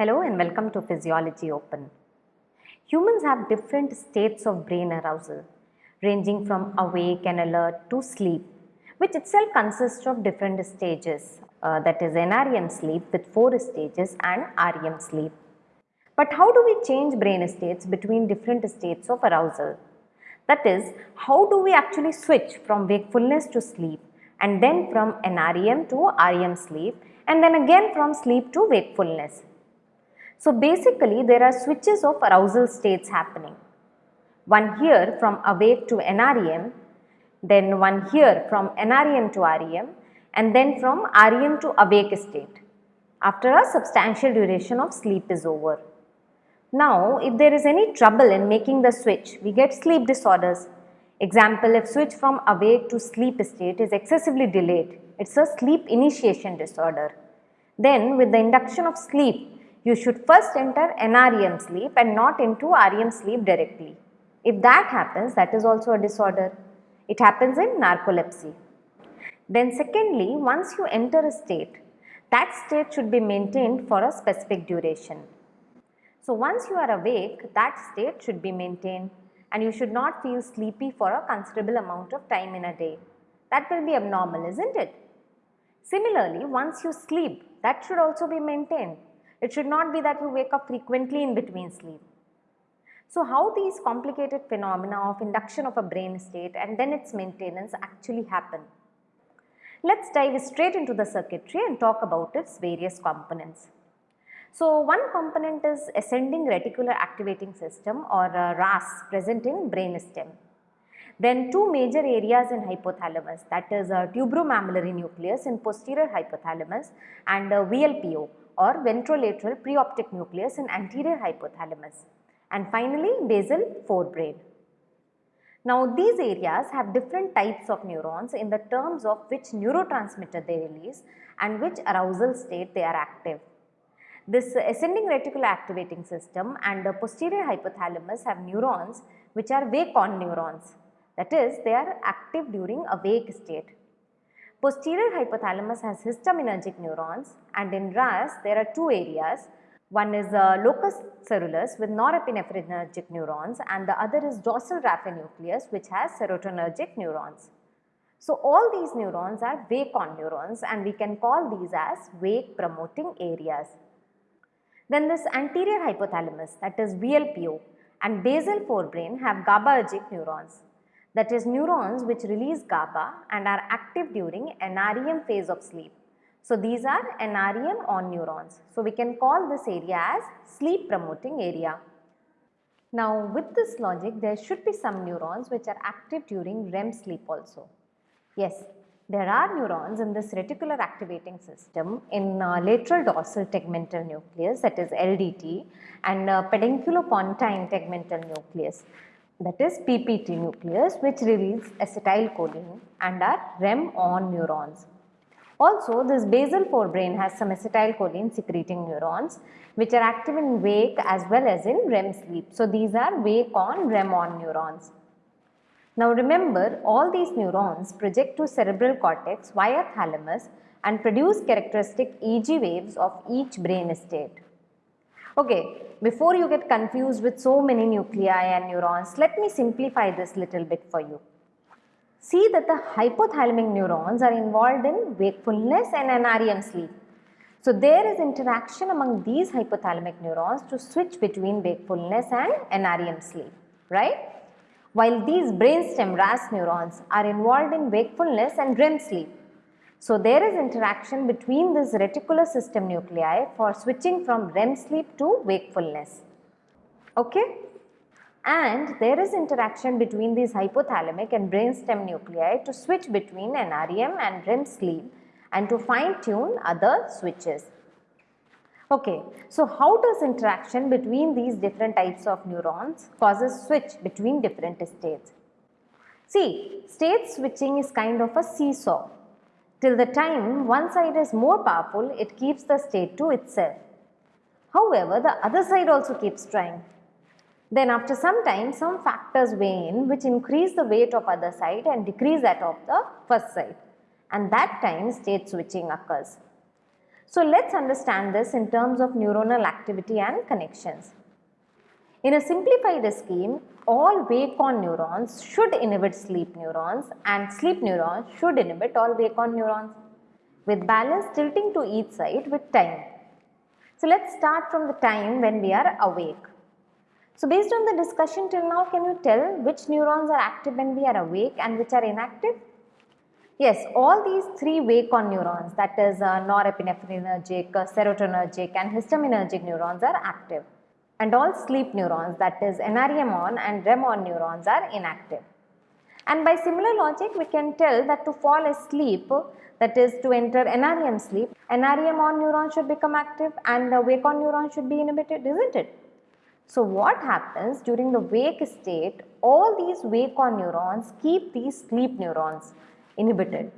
Hello and welcome to Physiology Open. Humans have different states of brain arousal, ranging from awake and alert to sleep, which itself consists of different stages, uh, that is NREM sleep with four stages and REM sleep. But how do we change brain states between different states of arousal? That is, how do we actually switch from wakefulness to sleep and then from NREM to REM sleep and then again from sleep to wakefulness? So basically there are switches of arousal states happening. One here from awake to NREM, then one here from NREM to REM and then from REM to awake state after a substantial duration of sleep is over. Now, if there is any trouble in making the switch, we get sleep disorders. Example, if switch from awake to sleep state is excessively delayed, it's a sleep initiation disorder. Then with the induction of sleep, you should first enter NREM sleep and not into REM sleep directly. If that happens, that is also a disorder. It happens in narcolepsy. Then secondly, once you enter a state, that state should be maintained for a specific duration. So once you are awake, that state should be maintained and you should not feel sleepy for a considerable amount of time in a day. That will be abnormal, isn't it? Similarly, once you sleep, that should also be maintained. It should not be that you wake up frequently in between sleep. So how these complicated phenomena of induction of a brain state and then its maintenance actually happen? Let's dive straight into the circuitry and talk about its various components. So one component is ascending reticular activating system or uh, RAS present in brain stem. Then two major areas in hypothalamus that is uh, tuberomammillary nucleus in posterior hypothalamus and uh, VLPO or ventrolateral preoptic nucleus in anterior hypothalamus and finally basal forebrain. Now these areas have different types of neurons in the terms of which neurotransmitter they release and which arousal state they are active. This ascending reticular activating system and the posterior hypothalamus have neurons which are wake-on neurons. That is, they are active during a wake state. Posterior hypothalamus has histaminergic neurons and in RAS there are two areas. One is uh, locus coeruleus with norepinephrinergic neurons and the other is dorsal raphe nucleus which has serotonergic neurons. So all these neurons are wake-on neurons and we can call these as wake promoting areas. Then this anterior hypothalamus that is VLPO and basal forebrain have GABAergic neurons that is neurons which release GABA and are active during NREM phase of sleep. So these are NREM on neurons. So we can call this area as sleep promoting area. Now with this logic there should be some neurons which are active during REM sleep also. Yes, there are neurons in this reticular activating system in uh, lateral dorsal tegmental nucleus that is LDT and uh, pedunculopontine tegmental nucleus that is PPT nucleus which release acetylcholine and are REM on neurons. Also this basal forebrain has some acetylcholine secreting neurons which are active in wake as well as in REM sleep. So these are wake on REM on neurons. Now remember all these neurons project to cerebral cortex via thalamus and produce characteristic EEG waves of each brain state. Okay, before you get confused with so many nuclei and neurons, let me simplify this little bit for you. See that the hypothalamic neurons are involved in wakefulness and NREM sleep. So there is interaction among these hypothalamic neurons to switch between wakefulness and NREM sleep, right? while these brainstem RAS neurons are involved in wakefulness and REM sleep. So there is interaction between this reticular system nuclei for switching from REM sleep to wakefulness. Okay? And there is interaction between these hypothalamic and brainstem nuclei to switch between NREM and REM sleep and to fine tune other switches. Okay, so how does interaction between these different types of neurons causes switch between different states? See, state switching is kind of a seesaw. Till the time one side is more powerful, it keeps the state to itself. However, the other side also keeps trying. Then after some time, some factors weigh in which increase the weight of other side and decrease that of the first side. And that time state switching occurs. So let's understand this in terms of neuronal activity and connections. In a simplified scheme, all wake-on neurons should inhibit sleep neurons and sleep neurons should inhibit all wake-on neurons with balance tilting to each side with time. So let's start from the time when we are awake. So based on the discussion till now, can you tell which neurons are active when we are awake and which are inactive? Yes, all these three wake-on neurons that is uh, uh, serotonergic and histaminergic neurons are active and all sleep neurons that is NREM on and REM on neurons are inactive. And by similar logic we can tell that to fall asleep that is to enter NREM sleep, NREM on neuron should become active and the wake on neuron should be inhibited isn't it? So what happens during the wake state, all these wake on neurons keep these sleep neurons inhibited.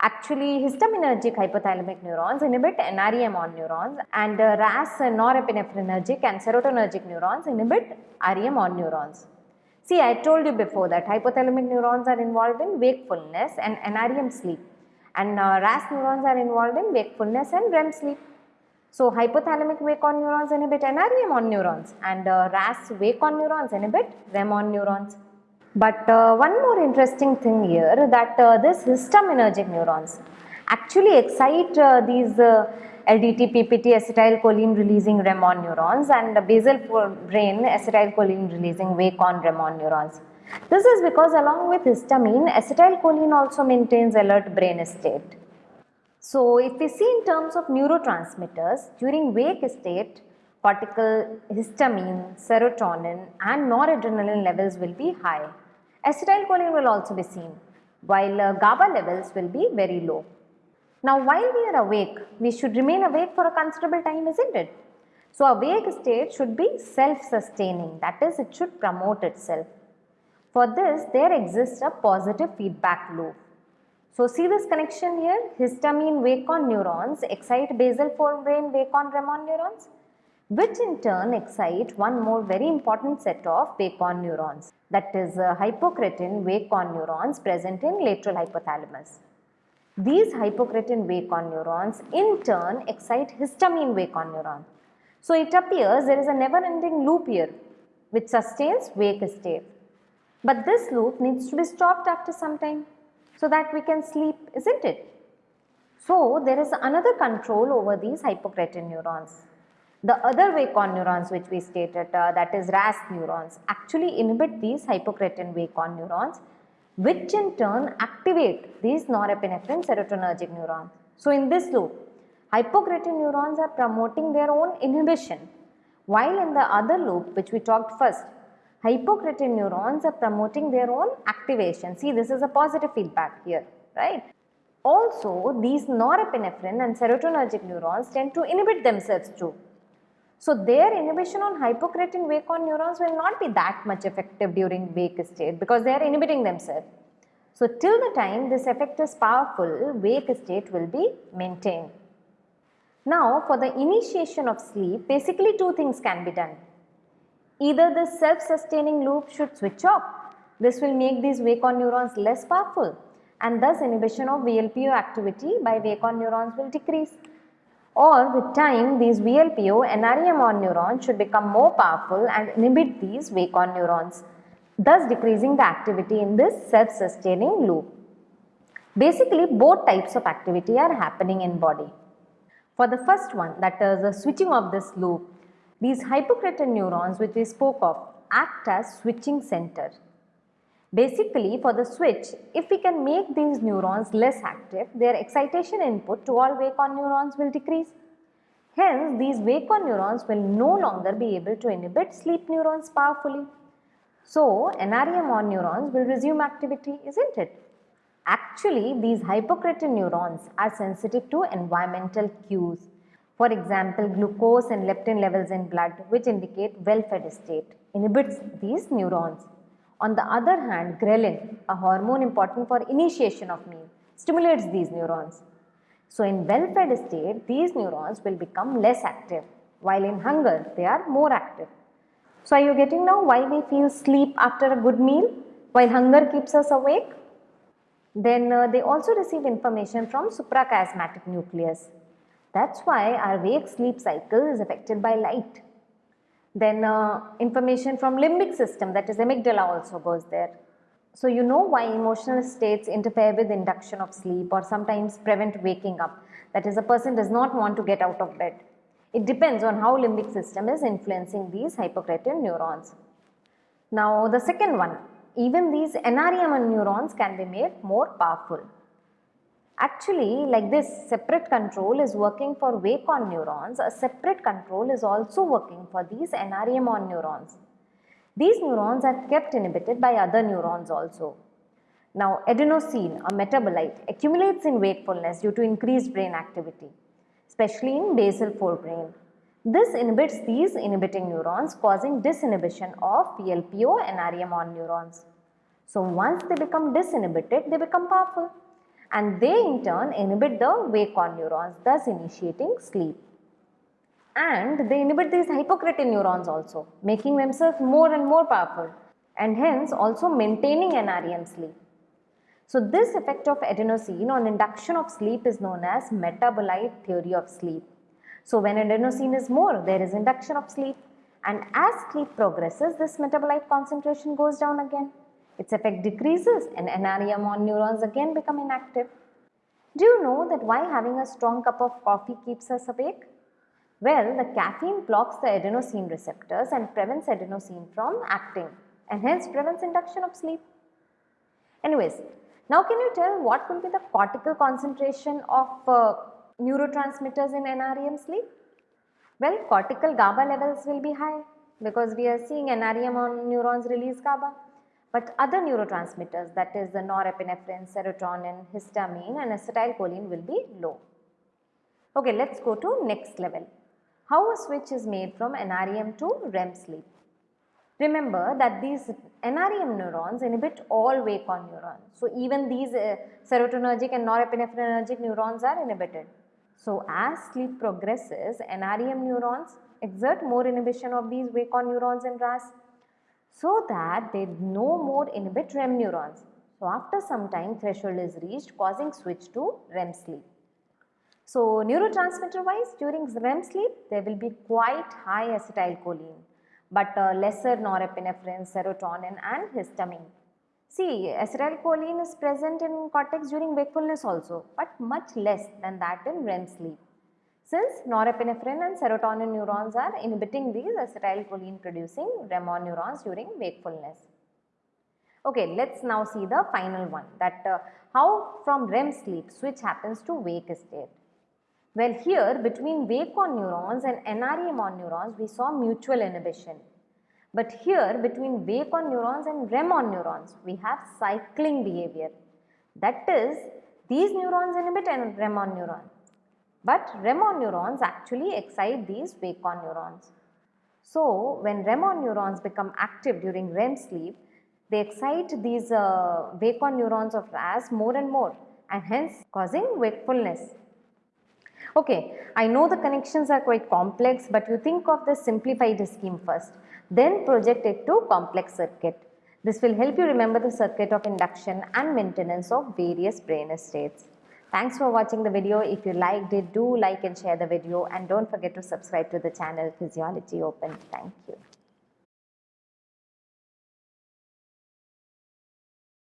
Actually, histaminergic hypothalamic neurons inhibit NREM on neurons and uh, RAS norepinephrinergic and serotonergic neurons inhibit REM on neurons. See, I told you before that hypothalamic neurons are involved in wakefulness and NREM sleep and uh, RAS neurons are involved in wakefulness and REM sleep. So, hypothalamic wake-on neurons inhibit NREM on neurons and uh, RAS wake-on neurons inhibit REM on neurons. But uh, one more interesting thing here that uh, this histaminergic neurons actually excite uh, these uh, LDT, PPT, acetylcholine releasing REM on neurons and basal brain acetylcholine releasing wake-on REM on neurons. This is because along with histamine, acetylcholine also maintains alert brain state. So, if we see in terms of neurotransmitters, during wake state, cortical histamine, serotonin and noradrenaline levels will be high. Acetylcholine will also be seen, while uh, GABA levels will be very low. Now, while we are awake, we should remain awake for a considerable time, isn't it? So, awake state should be self-sustaining, that is, it should promote itself. For this, there exists a positive feedback loop. So see this connection here, histamine wake-on neurons excite basal forebrain wake-on REM-on neurons, which in turn excite one more very important set of wake-on neurons, that is uh, hypocretin wake-on neurons present in lateral hypothalamus. These hypocretin wake-on neurons in turn excite histamine wake-on neuron. So it appears there is a never-ending loop here which sustains wake state. But this loop needs to be stopped after some time so that we can sleep, isn't it? So, there is another control over these hypocretin neurons. The other wake-on neurons which we stated uh, that is RAS neurons actually inhibit these hypocretin wake-on neurons which in turn activate these norepinephrine serotonergic neurons. So, in this loop hypocretin neurons are promoting their own inhibition while in the other loop which we talked first hypocretin neurons are promoting their own activation. See, this is a positive feedback here, right? Also, these norepinephrine and serotonergic neurons tend to inhibit themselves too. So, their inhibition on hypocretin wake-on neurons will not be that much effective during wake state because they are inhibiting themselves. So, till the time this effect is powerful, wake state will be maintained. Now, for the initiation of sleep, basically two things can be done. Either the self-sustaining loop should switch off. This will make these wake-on neurons less powerful and thus inhibition of VLPO activity by wake-on neurons will decrease. Or with time these VLPO NREM-on neurons should become more powerful and inhibit these wake-on neurons, thus decreasing the activity in this self-sustaining loop. Basically both types of activity are happening in body. For the first one that is the switching of this loop, these hypocretin neurons which we spoke of act as switching center. Basically for the switch, if we can make these neurons less active, their excitation input to all wake-on neurons will decrease. Hence, these wake-on neurons will no longer be able to inhibit sleep neurons powerfully. So, NREM-on neurons will resume activity, isn't it? Actually, these hypocretin neurons are sensitive to environmental cues for example, glucose and leptin levels in blood which indicate well-fed state inhibits these neurons. On the other hand, ghrelin, a hormone important for initiation of meal, stimulates these neurons. So in well-fed state, these neurons will become less active, while in hunger, they are more active. So are you getting now why we feel sleep after a good meal, while hunger keeps us awake? Then uh, they also receive information from suprachiasmatic nucleus That's why our wake sleep cycle is affected by light. Then uh, information from limbic system that is amygdala also goes there. So you know why emotional states interfere with induction of sleep or sometimes prevent waking up. That is a person does not want to get out of bed. It depends on how limbic system is influencing these hypocretin neurons. Now the second one, even these NREM neurons can be made more powerful. Actually like this separate control is working for wake on neurons, a separate control is also working for these NREM on neurons. These neurons are kept inhibited by other neurons also. Now adenosine, a metabolite, accumulates in wakefulness due to increased brain activity, especially in basal forebrain. This inhibits these inhibiting neurons causing disinhibition of VLPO and NREM on neurons. So once they become disinhibited, they become powerful and they in turn inhibit the wake on neurons thus initiating sleep. And they inhibit these hypocretin neurons also making themselves more and more powerful and hence also maintaining NREM sleep. So this effect of adenosine on induction of sleep is known as metabolite theory of sleep. So when adenosine is more, there is induction of sleep and as sleep progresses, this metabolite concentration goes down again. Its effect decreases and NREM on neurons again become inactive. Do you know that why having a strong cup of coffee keeps us awake? Well, the caffeine blocks the adenosine receptors and prevents adenosine from acting and hence prevents induction of sleep. Anyways, now can you tell what will be the cortical concentration of uh, neurotransmitters in NREM sleep? Well, cortical GABA levels will be high because we are seeing NREM on neurons release GABA. But other neurotransmitters that is the norepinephrine, serotonin, histamine and acetylcholine will be low. Okay, let's go to next level. How a switch is made from NREM to REM sleep. Remember that these NREM neurons inhibit all wake on neurons. So, even these uh, serotonergic and norepinephrinergic neurons are inhibited. So, as sleep progresses, NREM neurons exert more inhibition of these wake on neurons in RAS so that they no more inhibit REM neurons. So, after some time threshold is reached causing switch to REM sleep. So, neurotransmitter wise during REM sleep there will be quite high acetylcholine but uh, lesser norepinephrine, serotonin and histamine. See, acetylcholine is present in cortex during wakefulness also, but much less than that in REM sleep. Since norepinephrine and serotonin neurons are inhibiting these acetylcholine producing REM neurons during wakefulness. Okay, let's now see the final one that uh, how from REM sleep switch happens to wake state. Well, here between wake on neurons and NREM on neurons, we saw mutual inhibition. But here between wake on neurons and REM on neurons, we have cycling behavior. That is, these neurons inhibit REM on neurons. But REM neurons actually excite these wake on neurons. So, when REM neurons become active during REM sleep, they excite these uh, wake on neurons of RAS more and more and hence causing wakefulness. Okay, I know the connections are quite complex but you think of the simplified scheme first, then project it to complex circuit. This will help you remember the circuit of induction and maintenance of various brain states. Thanks for watching the video. If you liked it, do like and share the video and don't forget to subscribe to the channel Physiology Open. Thank you.